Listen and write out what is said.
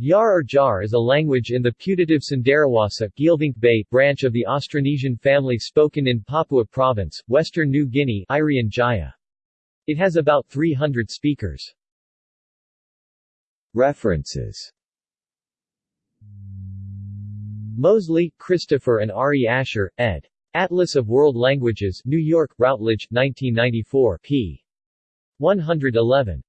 Yar or Jar is a language in the putative Cenderawasih Bay branch of the Austronesian family spoken in Papua Province, Western New Guinea Irian Jaya. It has about 300 speakers. References Moseley, Christopher and R.E. Asher, ed. Atlas of World Languages New York, Routledge, 1994 p. 111.